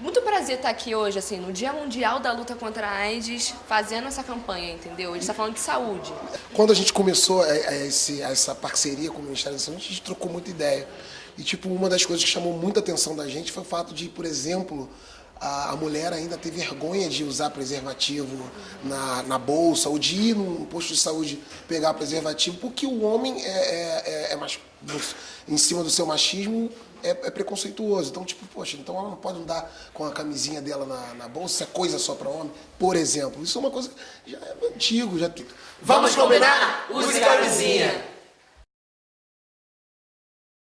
muito prazer estar aqui hoje, assim, no Dia Mundial da Luta contra a AIDS, fazendo essa campanha, entendeu? A gente está falando de saúde. Quando a gente começou é, é, esse, essa parceria com o Ministério da Saúde, a gente trocou muita ideia. E, tipo, uma das coisas que chamou muita atenção da gente foi o fato de, por exemplo, a, mulher ainda ter vergonha de usar preservativo na, na bolsa ou de ir num posto de saúde pegar preservativo, porque o homem é, é, é, é mais, em cima do seu machismo, é, é, preconceituoso. Então, tipo, poxa, então ela não pode andar com a camisinha dela na, na bolsa, é coisa só para homem, por exemplo. Isso é uma coisa que já é antigo, já... Vamos combinar? Use camisinha!